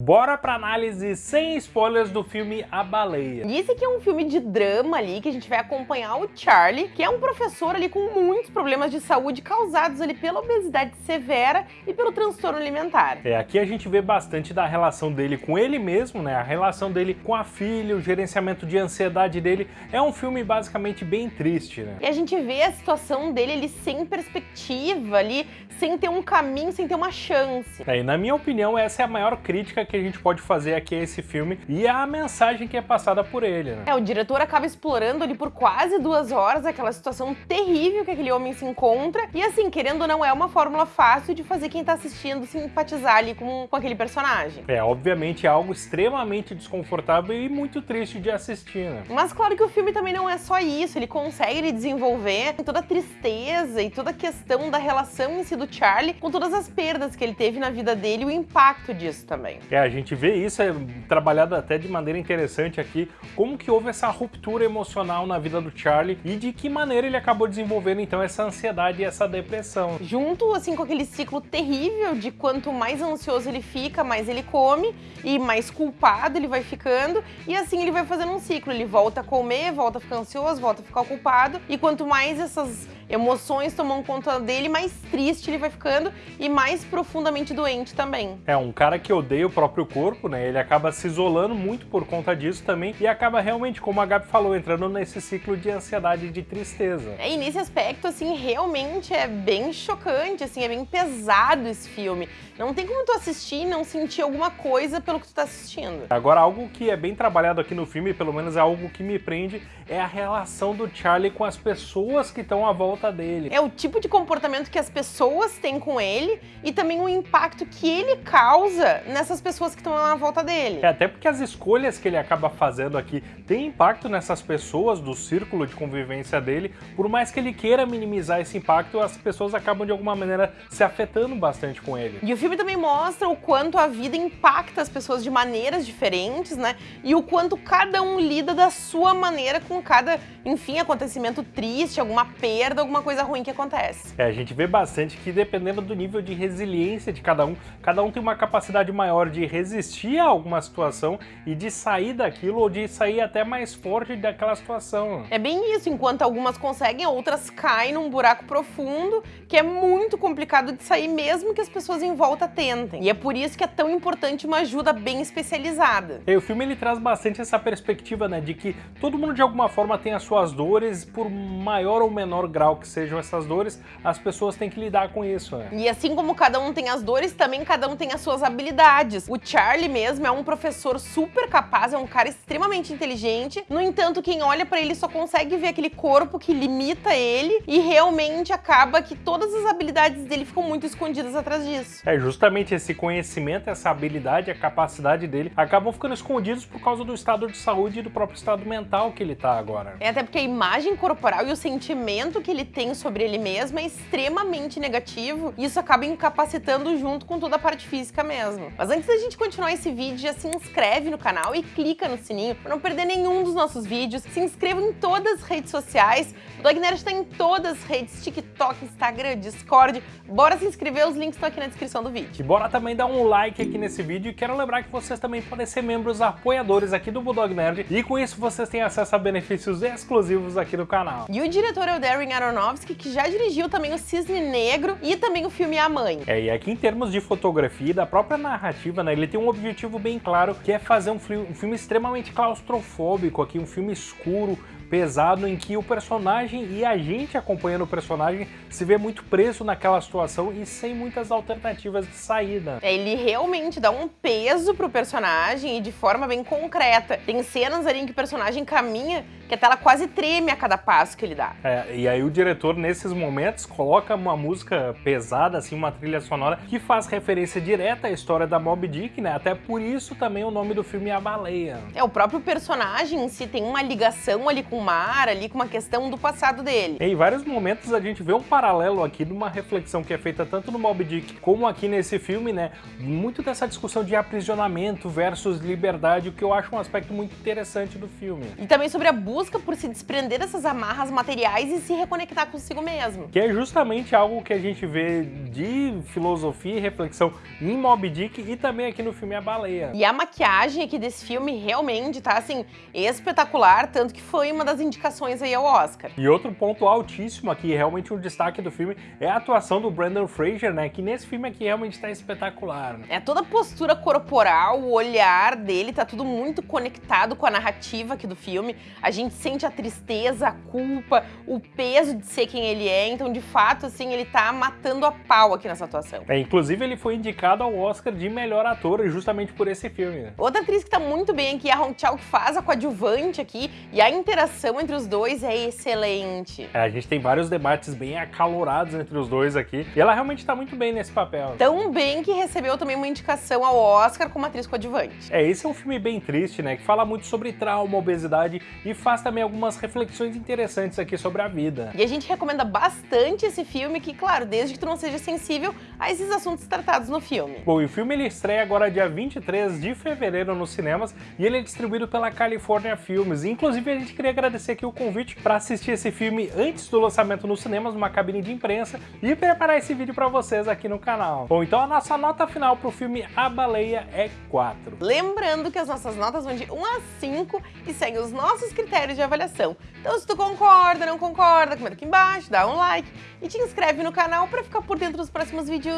Bora pra análise sem spoilers do filme A Baleia. E esse aqui é um filme de drama ali, que a gente vai acompanhar o Charlie, que é um professor ali com muitos problemas de saúde causados ali pela obesidade severa e pelo transtorno alimentar. É, aqui a gente vê bastante da relação dele com ele mesmo, né? A relação dele com a filha, o gerenciamento de ansiedade dele. É um filme basicamente bem triste, né? E a gente vê a situação dele ali sem perspectiva ali, sem ter um caminho, sem ter uma chance. É, e na minha opinião, essa é a maior crítica que a gente pode fazer aqui a esse filme e a mensagem que é passada por ele, né? É, o diretor acaba explorando ali por quase duas horas aquela situação terrível que aquele homem se encontra e assim, querendo ou não, é uma fórmula fácil de fazer quem tá assistindo simpatizar ali com, com aquele personagem. É, obviamente é algo extremamente desconfortável e muito triste de assistir, né? Mas claro que o filme também não é só isso, ele consegue desenvolver toda a tristeza e toda a questão da relação em si do Charlie com todas as perdas que ele teve na vida dele e o impacto disso também. É, a gente vê isso é trabalhado até de maneira interessante aqui, como que houve essa ruptura emocional na vida do Charlie e de que maneira ele acabou desenvolvendo então essa ansiedade e essa depressão. Junto assim com aquele ciclo terrível de quanto mais ansioso ele fica, mais ele come e mais culpado ele vai ficando. E assim ele vai fazendo um ciclo, ele volta a comer, volta a ficar ansioso, volta a ficar culpado e quanto mais essas emoções tomam conta dele, mais triste ele vai ficando e mais profundamente doente também. É, um cara que odeia o próprio corpo, né? Ele acaba se isolando muito por conta disso também e acaba realmente, como a Gabi falou, entrando nesse ciclo de ansiedade e de tristeza. É, e nesse aspecto, assim, realmente é bem chocante, assim, é bem pesado esse filme. Não tem como tu assistir e não sentir alguma coisa pelo que tu tá assistindo. Agora, algo que é bem trabalhado aqui no filme, pelo menos é algo que me prende, é a relação do Charlie com as pessoas que estão à volta dele. É o tipo de comportamento que as pessoas têm com ele e também o impacto que ele causa nessas pessoas que estão à volta dele. É, até porque as escolhas que ele acaba fazendo aqui têm impacto nessas pessoas do círculo de convivência dele, por mais que ele queira minimizar esse impacto, as pessoas acabam de alguma maneira se afetando bastante com ele. E o filme também mostra o quanto a vida impacta as pessoas de maneiras diferentes, né? E o quanto cada um lida da sua maneira com cada, enfim, acontecimento triste, alguma perda, alguma coisa ruim que acontece. É, a gente vê bastante que dependendo do nível de resiliência de cada um, cada um tem uma capacidade maior de resistir a alguma situação e de sair daquilo ou de sair até mais forte daquela situação. É bem isso, enquanto algumas conseguem, outras caem num buraco profundo que é muito complicado de sair mesmo que as pessoas em volta tentem. E é por isso que é tão importante uma ajuda bem especializada. E o filme ele traz bastante essa perspectiva, né, de que todo mundo de alguma forma tem as suas dores, por maior ou menor grau que sejam essas dores, as pessoas têm que lidar com isso, né? E assim como cada um tem as dores, também cada um tem as suas habilidades. O Charlie mesmo é um professor super capaz, é um cara extremamente inteligente. No entanto, quem olha para ele só consegue ver aquele corpo que limita ele e realmente acaba que todas as habilidades dele ficam muito escondidas atrás disso. É justamente esse conhecimento, essa habilidade, a capacidade dele acabam ficando escondidos por causa do estado de saúde e do próprio estado mental que ele tá agora. É até porque a imagem corporal e o sentimento que ele tem sobre ele mesmo é extremamente negativo e isso acaba incapacitando junto com toda a parte física mesmo. Mas antes da gente continuar esse vídeo, já se inscreve no canal e clica no sininho para não perder nenhum dos nossos vídeos. Se inscreva em todas as redes sociais. O Dog Nerd está em todas as redes, TikTok, Instagram, Discord. Bora se inscrever, os links estão aqui na descrição do vídeo. E bora também dar um like aqui nesse vídeo e quero lembrar que vocês também podem ser membros apoiadores aqui do Bulldog Nerd e com isso vocês têm acesso a benefícios exclusivos aqui do canal. E o diretor é o Darren Aronofsky, que já dirigiu também o Cisne Negro e também o filme A Mãe. É, e aqui em termos de fotografia e da própria narrativa, né, ele tem um objetivo bem claro, que é fazer um, um filme extremamente claustrofóbico aqui, um filme escuro, pesado em que o personagem e a gente acompanhando o personagem se vê muito preso naquela situação e sem muitas alternativas de saída. Ele realmente dá um peso pro personagem e de forma bem concreta. Tem cenas ali em que o personagem caminha que a tela quase treme a cada passo que ele dá. É, e aí o diretor, nesses momentos, coloca uma música pesada, assim, uma trilha sonora, que faz referência direta à história da Moby Dick, né? Até por isso também o nome do filme é A Baleia. É, o próprio personagem em si tem uma ligação ali com com o mar ali, com uma questão do passado dele. Em vários momentos a gente vê um paralelo aqui de uma reflexão que é feita tanto no Moby Dick como aqui nesse filme, né? Muito dessa discussão de aprisionamento versus liberdade, o que eu acho um aspecto muito interessante do filme. E também sobre a busca por se desprender dessas amarras materiais e se reconectar consigo mesmo. Que é justamente algo que a gente vê de filosofia e reflexão em Moby Dick e também aqui no filme A Baleia. E a maquiagem aqui desse filme realmente tá, assim, espetacular, tanto que foi uma das indicações aí ao Oscar. E outro ponto altíssimo aqui, realmente um destaque do filme, é a atuação do Brandon Fraser, né, que nesse filme aqui realmente tá espetacular. Né? É toda a postura corporal, o olhar dele, tá tudo muito conectado com a narrativa aqui do filme. A gente sente a tristeza, a culpa, o peso de ser quem ele é, então de fato, assim, ele tá matando a pau aqui nessa atuação. É, inclusive ele foi indicado ao Oscar de melhor ator justamente por esse filme. Outra atriz que tá muito bem aqui é a Hong Chao, que faz a coadjuvante aqui, e a interação entre os dois é excelente. É, a gente tem vários debates bem acalorados entre os dois aqui, e ela realmente tá muito bem nesse papel. Tão bem que recebeu também uma indicação ao Oscar como atriz coadjuvante. É, esse é um filme bem triste, né, que fala muito sobre trauma, obesidade e faz também algumas reflexões interessantes aqui sobre a vida. E a gente recomenda bastante esse filme, que claro, desde que tu não seja sensível a esses assuntos tratados no filme. Bom, e o filme ele estreia agora dia 23 de fevereiro nos cinemas e ele é distribuído pela California Filmes. Inclusive, a gente queria agradecer aqui o convite para assistir esse filme antes do lançamento nos cinemas, numa cabine de imprensa, e preparar esse vídeo para vocês aqui no canal. Bom, então a nossa nota final para o filme A Baleia é 4. Lembrando que as nossas notas vão de 1 a 5 e seguem os nossos critérios de avaliação. Então, se tu concorda, não concorda, comenta aqui embaixo, dá um like e te inscreve no canal para ficar por dentro dos próximos vídeos.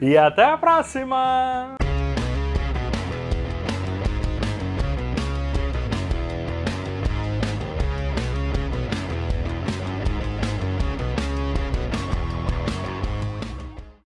E até a próxima!